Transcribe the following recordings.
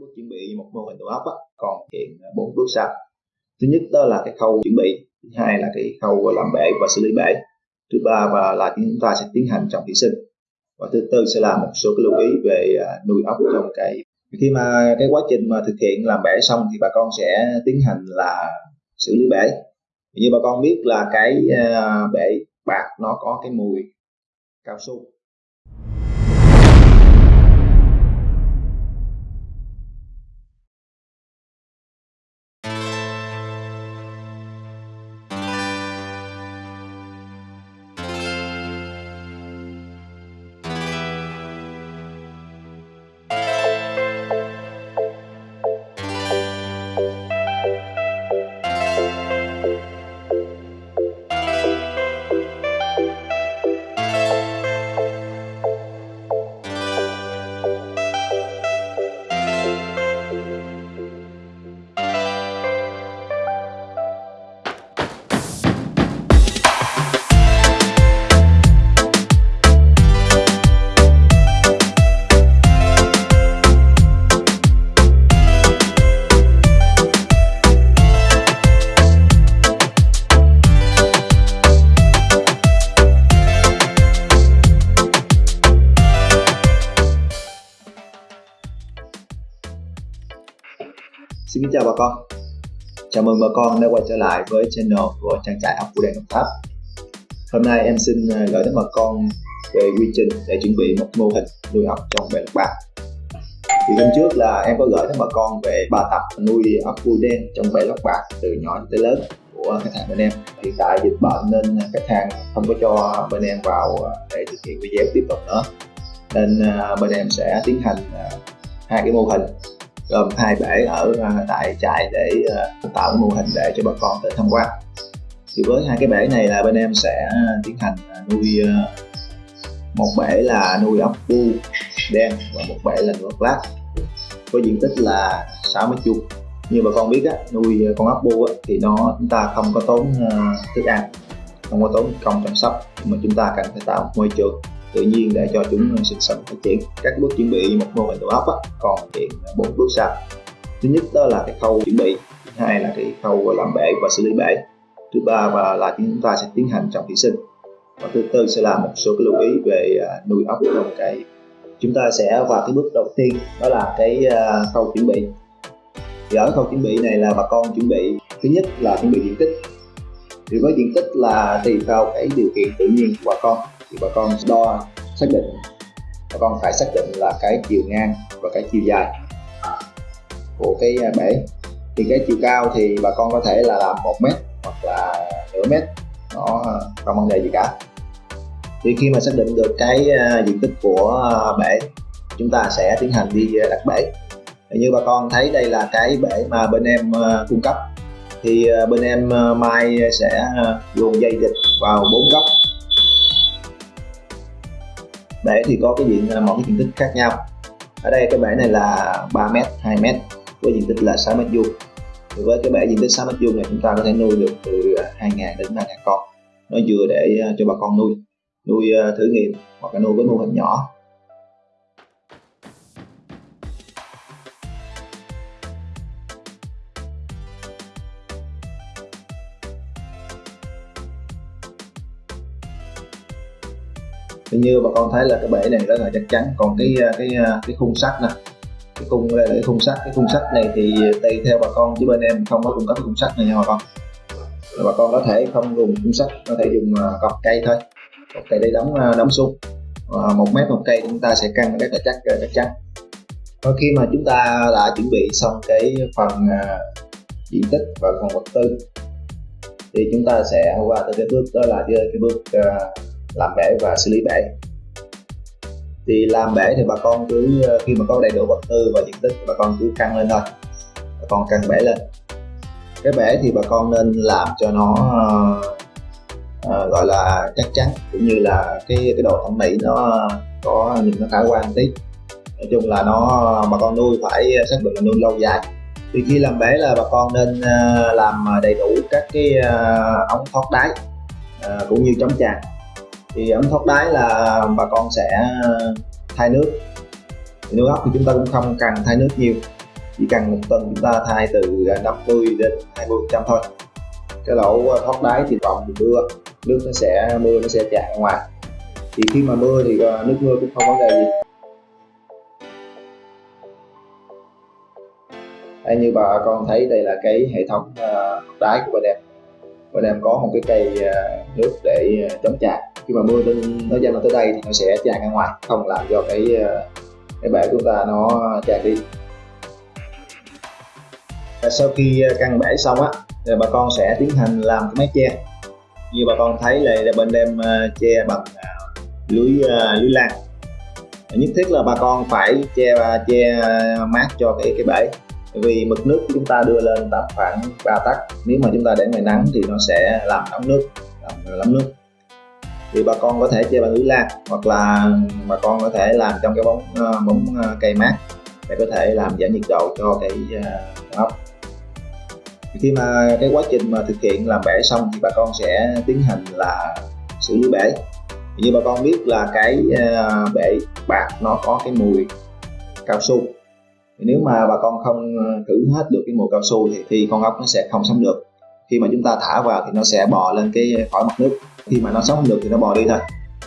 bước chuẩn bị một mô hình tổ ốc á, còn hiện ờ, bốn bước sau. Thứ nhất đó là cái khâu chuẩn bị thứ hai là cái khâu làm bể và xử lý bể. Thứ ba và là chúng ta sẽ tiến hành trong thủy sinh. Và thứ tư sẽ là một số cái lưu ý về ờ, nuôi ốc trong cái khi mà cái quá trình mà thực hiện làm bể xong thì bà con sẽ tiến hành là xử lý bể. Như bà con biết là cái ờ, bể bạc nó có cái mùi cao su. Chào bà con. Chào mừng bà con đã quay trở lại với channel của trang trại ốc của đèn Đồng Tháp. Hôm nay em xin à, gửi đến bà con về quy trình để chuẩn bị một mô hình nuôi ốc trong bể lọc bạc. Thì hôm trước là em có gửi đến bà con về ba tập nuôi ốc vui đen trong bể lọc bạc từ nhỏ tới lớn của khách hàng bên em. Hiện tại dịch bệnh nên khách hàng không có cho bên em vào để thực hiện video tiếp tục nữa. Nên à, bên em sẽ tiến hành à, hai cái mô hình gồm hai bể ở à, tại trại để à, tạo mô hình để cho bà con tới tham quan. Thì với hai cái bể này là bên em sẽ à, tiến hành nuôi một bể là nuôi ốc bu đen và một bể là nuôi ốc lát. Với diện tích là 6 mét như bà con biết á, nuôi con ốc bu á, thì nó chúng ta không có tốn thức ăn không có tốn công chăm sóc mà chúng ta cần phải tạo môi trường tự nhiên để cho chúng sinh sống phát triển. Các bước chuẩn bị một mô hình tổ ốc á, còn hiện bốn bước sau. Thứ nhất đó là cái khâu chuẩn bị thứ hai là cái khâu làm bể và xử lý bể. Thứ ba và là chúng ta sẽ tiến hành trồng thủy sinh. Và thứ tư sẽ là một số cái lưu ý về à, nuôi ốc trong cái chúng ta sẽ vào cái bước đầu tiên đó là cái à, khâu chuẩn bị. Thì ở khâu chuẩn bị này là bà con chuẩn bị thứ nhất là chuẩn bị diện tích. Thì với diện tích là tùy vào cái điều kiện tự nhiên của bà con thì bà con đo, xác định. Bà con phải xác định là cái chiều ngang và cái chiều dài của cái bể. Thì cái chiều cao thì bà con có thể là làm một mét hoặc là nửa mét. Nó không vấn đề gì cả. Thì khi mà xác định được cái à, diện tích của à, bể, chúng ta sẽ tiến hành đi đặt bể. Như bà con thấy đây là cái bể mà bên em à, cung cấp, thì bên em mai sẽ luồn dây dịch vào bốn góc bể thì có cái diện một cái diện tích khác nhau. Ở đây cái bể này là 3 m 2 m với diện tích là 6 m vuông. Thì với cái bể diện tích 6 m vuông này, chúng ta có thể nuôi được từ à, 2.000 đến 3.000 con. Nó vừa để à, cho bà con nuôi. Nuôi à, thử nghiệm hoặc là nuôi với mô hình nhỏ. Như bà con thấy là cái bể này rất là chắc chắn. Còn cái à, cái à, cái khung sắt nè, cái khung đây là cái khung sắt, cái khung sắt này thì tùy theo bà con, chứ bên em không có cung cấp khung sắt này nha bà con. Bà con có thể không dùng khung sắt, có thể dùng à, cọc cây thôi. Cọc cây để đóng đóng xuống. Một mét một cây chúng ta sẽ căng rất là chắc chắc chắn. Và khi mà chúng ta đã chuẩn bị xong cái phần diện tích và phần vật tư, thì chúng ta sẽ qua tới cái bước, đó là cái bước làm bể và xử lý bể. Thì làm bể thì bà con cứ ờ, khi mà có đầy đủ vật tư và diện tích bà con cứ căng lên thôi. Bà con căng bể lên. Cái bể thì bà con nên làm cho nó uh, gọi là chắc chắn cũng như là cái cái độ thẩm mỹ nó có nhìn nó khả quan tí. Nói chung là nó bà con nuôi phải xác định là nuôi lâu dài. Thì khi làm bể là bà con nên làm đầy đủ các cái ống thoát đáy cũng như chống tràn thì ống thoát đáy là bà con sẽ thay nước. Thì nước ốc thì chúng ta cũng không cần thay nước nhiều. Chỉ cần một tuần chúng ta thay từ 50 đến 20 trăm thôi. Cái lỗ thoát đáy thì vọng mưa nước nó sẽ mưa nó sẽ tràn ra ngoài. Thì khi mà mưa thì ờ, nước mưa cũng không vấn đề gì. Đây, như bà con thấy đây là cái hệ thống ờ, đáy của bà đẹp bà em có một cái cây ờ, nước để chống tràn khi mà mưa lên nó dâng tới đây thì nó sẽ tràn ra ngoài không làm cho cái ờ, cái bể của chúng ta nó tràn đi. Sau khi ờ, căn bể xong á thì bà con sẽ tiến hành làm cái mái che. Như bà con thấy là, là bên em ờ, che bằng lưới lưới lan. Nhất thiết là bà con phải che che mát cho cái cái bể. Vì mực nước chúng ta đưa lên tầm khoảng 3 tắc nếu mà chúng ta để ngoài nắng thì nó sẽ làm nóng nước làm lắm nước thì bà con có thể chơi bằng lưới lan hoặc là bà con có thể làm trong cái bóng ờ, bóng ờ, cây mát để có thể làm giảm nhiệt độ cho cái ờ, ốc. Khi mà cái quá trình mà thực hiện làm bể xong thì bà con sẽ tiến hành là xử lý bể. Như bà con biết là cái bể bạc nó có cái mùi cao su. Nếu mà bà con không thử hết được cái mùi cao su thì, thì con ốc nó sẽ không sống được. Khi mà chúng ta thả vào thì nó sẽ bò lên cái khỏi mặt nước khi mà nó sống được thì nó bò đi thôi.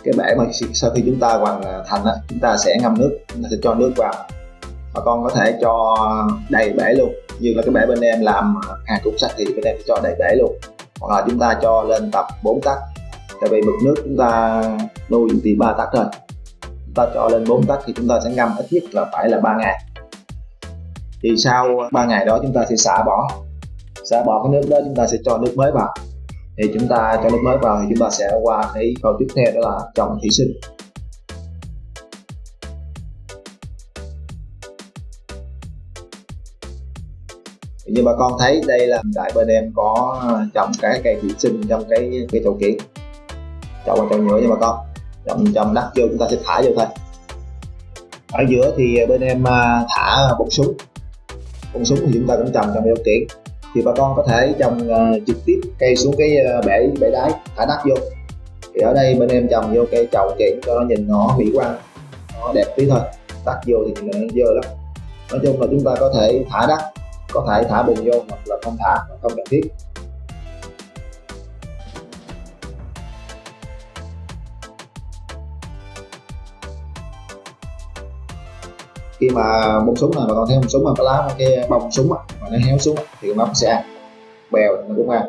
Cái bể mà sau khi chúng ta hoàn à, thành á, chúng ta sẽ ngâm nước, chúng ta sẽ cho nước vào. Bà con có thể cho đầy bể luôn, như là cái bể bên em làm à, hàng cục sắt thì bên em sẽ cho đầy bể luôn. Hoặc là chúng ta cho lên tập 4 tắc. Tại vì mực nước chúng ta nuôi thì ba tắc thôi. Chúng ta cho lên 4 tắc thì chúng ta sẽ ngâm ít nhất là phải là 3 ngày. Thì sau 3 ngày đó chúng ta sẽ xả bỏ. Xả bỏ cái nước đó, chúng ta sẽ cho nước mới vào thì chúng ta cho nước mới vào thì chúng ta sẽ qua cái câu tiếp theo, đó là trồng thủy sinh. Như bà con thấy đây là đại bên em có trồng cái cây thủy sinh trong cái cái chậu kiện trồng bằng chậu nhựa nha bà con trồng trồng đất vô chúng ta sẽ thả vô thôi. Ở giữa thì bên em à, thả bông súng. Bông súng thì chúng ta cũng trồng trong chậu kiện thì bà con có thể trồng uh, trực tiếp cây xuống cái uh, bể bể đáy thả đất vô. Thì ở đây bên em trồng vô cây trồng kiện cho nó nhìn nó mỹ quan nó đẹp tí thôi. Đất vô thì nó dơ lắm. Nói chung là chúng ta có thể thả đất có thể thả bùn vô hoặc là không thả không cần thiết. Khi mà bông súng này mà còn thấy bông súng mà cái lá cái bông súng mà nó héo xuống thì nó sẽ ăn. Bèo nó cũng ăn.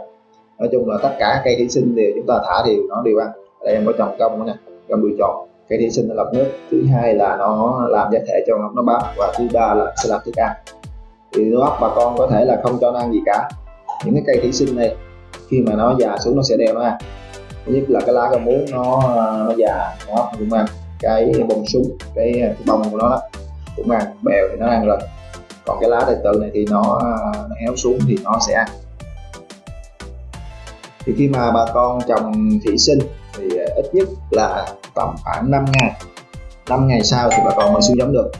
Nói chung là tất cả cây thủy sinh thì chúng ta thả thì nó đều ăn. Đây em có trồng công nữa nè công đuôi tròn cây thủy sinh nó lọc nước. Thứ hai là nó làm giá thể cho nó bám và thứ ba là sẽ làm thức ăn. Thì nó bà con có thể là không cho nó ăn gì cả. Những cái cây thủy sinh này khi mà nó già xuống nó sẽ đeo nó ăn. Thứ nhất là cái lá rau muống nó nó già nó cũng ăn. Cái bông súng cái, cái bông của nó đó cũng ăn bèo thì nó ăn rồi. Còn cái lá tài tự này thì nó, nó héo xuống thì nó sẽ ăn. Thì khi mà bà con trồng thủy sinh thì ờ, ít nhất là tầm khoảng 5 ngày. 5 ngày sau thì bà con mới xuống giống được.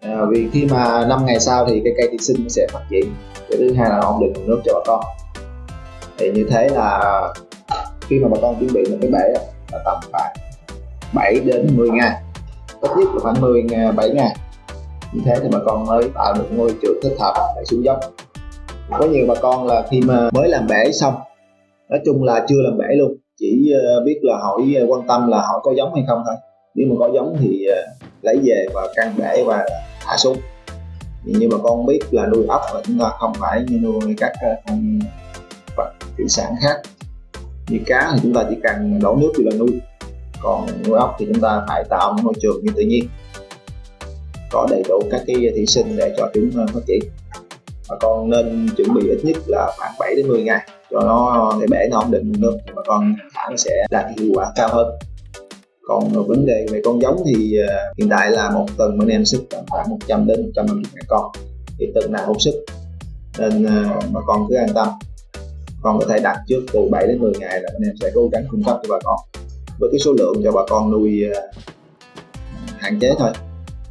À, vì khi mà 5 ngày sau thì cái cây thủy sinh sẽ phát triển. Cái thứ hai là ổn định nguồn nước cho bà con. Thì như thế là khi mà bà con chuẩn bị một cái bể là tầm khoảng 7 đến 10 ngày ít nhất là khoảng 10 ngày 7 ngày như thế thì bà con mới tạo được ngôi trường thích hợp để xuống giống. Có nhiều bà con là khi mà mới làm bể xong, nói chung là chưa làm bể luôn, chỉ ờ, biết là hỏi ờ, quan tâm là hỏi có giống hay không thôi. Nếu mà có giống thì ờ, lấy về và căn bể và thả xuống. Như bà con biết là nuôi ốc là chúng ta không phải như nuôi các con vật thủy sản khác. Như cá thì chúng ta chỉ cần đổ nước thì là nuôi còn nuôi ốc thì chúng ta phải tạo một môi trường như tự nhiên. Có đầy đủ các cái thủy sinh để cho chúng phát triển. Bà con nên chuẩn bị ít nhất là khoảng 7 đến 10 ngày cho nó để bể, nó ổn định nước bà con thả nó sẽ đạt hiệu quả cao hơn. Còn vấn đề về con giống thì ờ, hiện tại là một tuần bên em sức khoảng 100 đến 150 ngàn con thì tuần nào cũng sức nên ờ, bà con cứ an tâm. Con có thể đặt trước từ 7 đến 10 ngày là bên em sẽ cố gắng cung cấp cho bà con với cái số lượng cho bà con nuôi à, hạn chế thôi.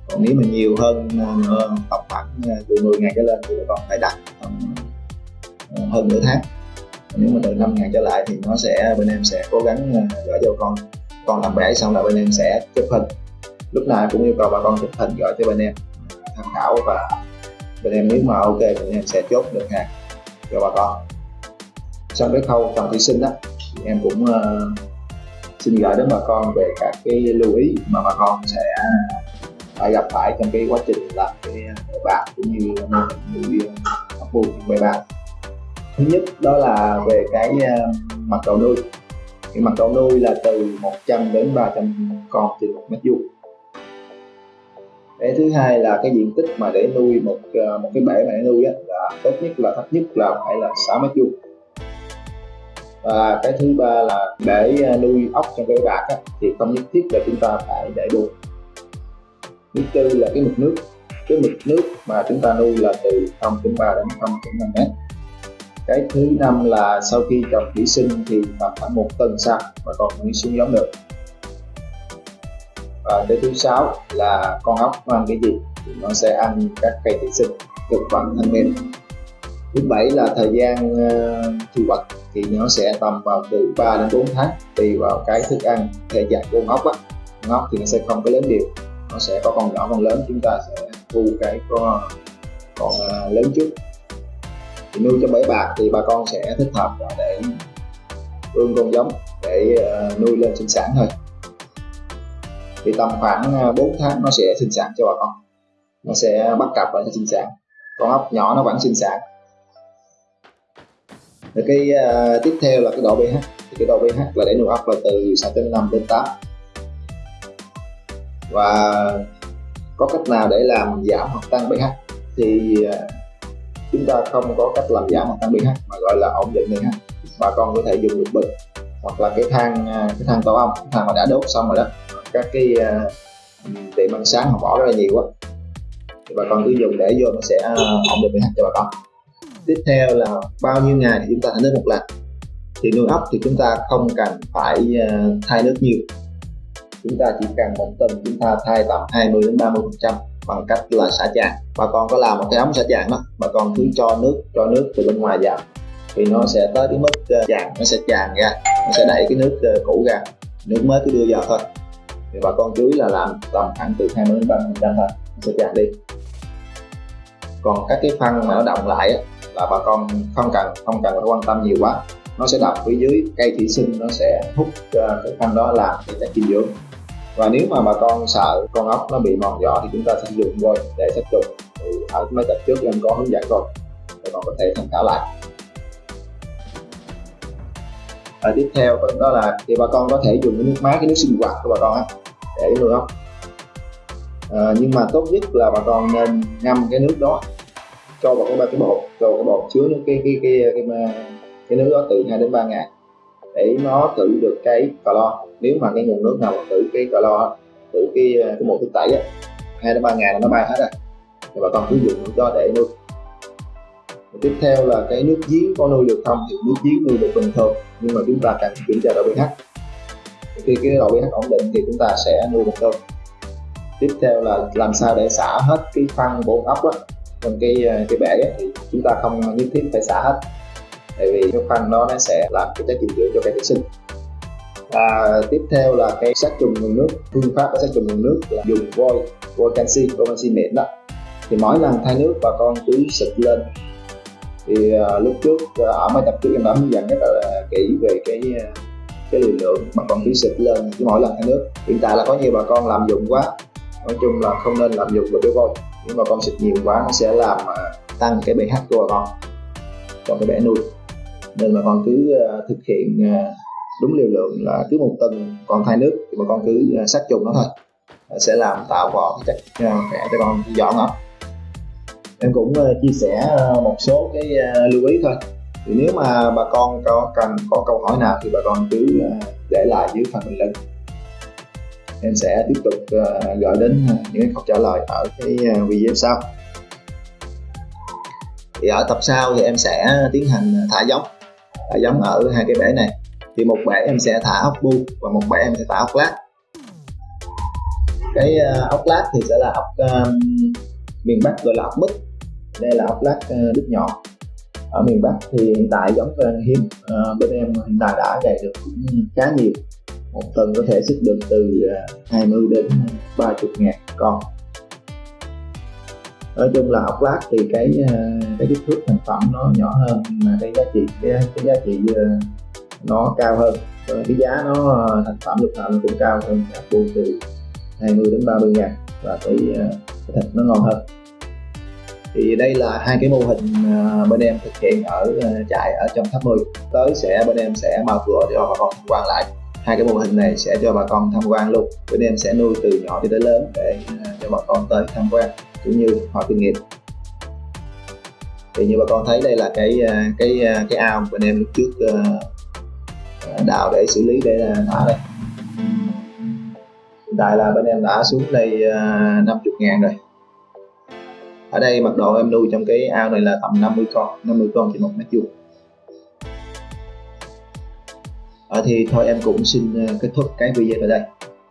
Còn nếu mà nhiều hơn uh, tầm khoảng à, từ 10 ngày trở lên thì bà con phải đặt tầm hơn nửa tháng. Nếu mà từ 5 ngày trở lại thì nó sẽ bên em sẽ cố gắng gửi cho con. Con làm bể xong là bên em sẽ chụp hình. Lúc nào cũng yêu cầu bà con chụp hình gửi cho bên em tham khảo và bên em nếu mà ok thì em sẽ chốt được hàng cho bà con. Trong cái khâu trồng thủy sinh đó thì em cũng uh, xin gửi đến bà con về các cái lưu ý mà bà con sẽ phải gặp phải trong cái quá trình làm cái à, bể bạc cũng như mô hình nuôi ốc bu bể bạc. Thứ nhất đó là về cái à, mặt cầu nuôi. Cái mặt cầu nuôi là từ 100 đến 300 con trên một mét vuông. Cái thứ hai là cái diện tích mà để nuôi một một cái bể mà để nuôi á, là tốt nhất là thấp nhất là phải là 6 mét vuông và cái thứ ba là để à, nuôi ốc trong cái bạc á, thì không nhất thiết là chúng ta phải để đuôi thứ tư là cái mực nước. Cái mực nước mà chúng ta nuôi là từ 0.3 đến 0.5 mét. Cái thứ năm là sau khi trồng thủy sinh thì tầm khoảng một tuần sau và còn mới xuống giống được. Và cái thứ sáu là con ốc nó ăn cái gì thì nó sẽ ăn các cây thủy sinh thực phẩm thân niên. Thứ bảy là thời gian uh, thu hoạch thì nó sẽ tầm vào từ 3 đến 4 tháng tùy vào cái thức ăn, thể dạng của ngóc ốc á. Con ốc thì nó sẽ không có lớn đều nó sẽ có con nhỏ, con lớn, chúng ta sẽ thu cái con con à, lớn trước. Thì nuôi trong bẫy bạc thì bà con sẽ thích hợp để ương con giống để à, nuôi lên sinh sản thôi. Thì tầm khoảng à, 4 tháng nó sẽ sinh sản cho bà con, nó sẽ bắt cặp và sinh sản. Con ốc nhỏ nó vẫn sinh sản rồi cái uh, tiếp theo là cái độ pH. Thì cái độ pH là để nuôi ốc là từ 6.5 đến 8 và có cách nào để làm giảm hoặc tăng pH? Thì uh, chúng ta không có cách làm giảm hoặc tăng pH mà gọi là ổn định pH. Bà con có thể dùng được bình hoặc là cái than à, cái than tổ ong cái than mà đã đốt xong rồi đó. Các cái uh, tiệm ăn sáng họ bỏ rất là nhiều quá. Thì bà con cứ dùng để vô nó sẽ ổn định pH cho bà con tiếp theo là bao nhiêu ngày thì chúng ta thay nước một lần. Thì nuôi ốc thì chúng ta không cần phải ờ, thay nước nhiều. Chúng ta chỉ cần một tuần chúng ta thay tầm 20 đến 30 phần trăm bằng cách là xả tràn bà con có làm một cái ống xả tràn đó bà con cứ cho nước cho nước từ bên ngoài vào. Thì nó sẽ tới cái mức ờ, tràn nó sẽ tràn ra nó sẽ đẩy cái nước ờ, cũ ra. Nước mới cứ đưa vào thôi. Thì bà con chú ý là làm tầm khoảng từ 20 đến 30 phần trăm thôi nó sẽ tràn đi. Còn các cái phân mà nó động lại á, là bà con không cần không cần phải quan tâm nhiều quá. Nó sẽ đập phía dưới cây thủy sinh nó sẽ hút ờ, cái phân đó làm để chất dinh dưỡng. Và nếu mà bà con sợ con ốc nó bị mòn vỏ thì chúng ta sẽ dùng vôi để sát trùng thì ở mấy tập trước em có hướng dẫn rồi. Bà con có thể tham khảo lại. Và tiếp theo đó là thì bà con có thể dùng cái nước máy cái nước sinh hoạt của bà con á để nuôi ốc. À, nhưng mà tốt nhất là bà con nên ngâm cái nước đó cho vào cái ba cái bột cho cái bột chứa nó cái cái cái cái, cái, cái nước đó từ 2 đến 3 ngày để nó tự được cái calo nếu mà cái nguồn nước nào mà tự cái calo tự cái à, cái một thức tẩy á hai đến ba ngày là nó bay hết rồi. Thì bà con cứ dùng nước đó để nuôi. Tiếp theo là cái nước giếng có nuôi được không? Thì nước giếng nuôi được bình thường nhưng mà chúng ta cần kiểm tra độ pH. Khi cái độ pH ổn định thì chúng ta sẽ nuôi được thôi. Tiếp theo là làm sao để xả hết cái phân bột ốc đó trong cái ờ, cái bể ấy, thì chúng ta không nhất thiết phải xả hết. Tại vì cái phân đó nó sẽ làm cái chất dinh dưỡng cho cây thủy sinh. Và tiếp theo là cái sát trùng nguồn nước phương pháp sát trùng nguồn nước là dùng vôi vôi canxi vôi canxi mịn đó. Thì mỗi lần thay nước bà con cứ xịt lên. Thì uh, lúc trước uh, ở mấy tập trước em đã hướng dẫn rất là kỹ về cái cái liều lượng bà con cứ xịt lên cứ mỗi lần thay nước. Hiện tại là có nhiều bà con làm dụng quá. Nói chung là không nên làm dụng vào cái vôi nếu mà con xịt nhiều quá, nó sẽ làm à, tăng cái pH của bà con trong cái bể nuôi nên bà con cứ à, thực hiện à, đúng liều lượng là cứ một tuần con thay nước thì bà con cứ sát trùng nó thôi. Sẽ làm tạo vỏ cái chất khỏe cho con dọn ốc em cũng chia sẻ một số cái lưu ý thôi. Thì nếu mà bà con có cần, có câu hỏi nào thì bà con cứ để lại dưới phần bình luận em sẽ tiếp tục ờ, gửi đến ờ, những câu trả lời ở cái ờ, video sau. Thì ở tập sau thì em sẽ tiến hành thả giống thả giống ở hai cái bể này. Thì một bể em sẽ thả ốc bu và một bể em sẽ thả ốc lát. Cái ốc lát thì sẽ là ốc uh, miền bắc gọi là ốc mít đây là ốc lát uh, nhỏ ở miền bắc thì hiện tại giống hiếm bên em hiện tại đã gầy được cũng khá nhiều một tuần có thể xuất được từ à, 20 đến 30 ngàn con. Nói chung là ốc lát thì cái à, cái kích thước thành phẩm nó nhỏ hơn mà cái giá trị cái, cái giá trị à, nó cao hơn. Rồi cái giá nó thành phẩm lục nào nó cũng cao hơn ốc bu từ 20 đến 30 ngàn và cái, cái thịt nó ngon hơn. Thì đây là hai cái mô hình bên em thực hiện ở trại ở trong tháp 10 tới sẽ bên em sẽ mở cửa cho bà con quan lại hai cái mô hình này sẽ cho bà con tham quan luôn. Bên em sẽ nuôi từ nhỏ cho tới lớn để à, cho bà con tới tham quan cũng như hỏi kinh nghiệm. Thì như bà con thấy đây là cái à, cái à, cái ao bên em lúc trước đào để xử lý để thả đây. Hiện tại là bên em đã xuống đây 50 ngàn rồi. Ở đây mật độ em nuôi trong cái ao này là tầm 50 con 50 con trên một mét vuông. À, thì thôi em cũng xin ờ, kết thúc cái video ở đây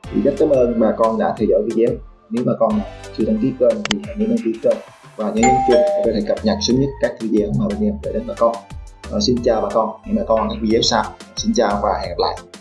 thì rất cảm ơn bà con đã theo dõi video nếu bà con chưa đăng ký kênh thì hãy nhớ đăng ký kênh và nhớ nhấn chuông để có thể cập nhật sớm nhất các video mà bên em gửi đến bà con. à, xin chào bà con, hẹn bà con ở những video sau. Xin chào và hẹn gặp lại.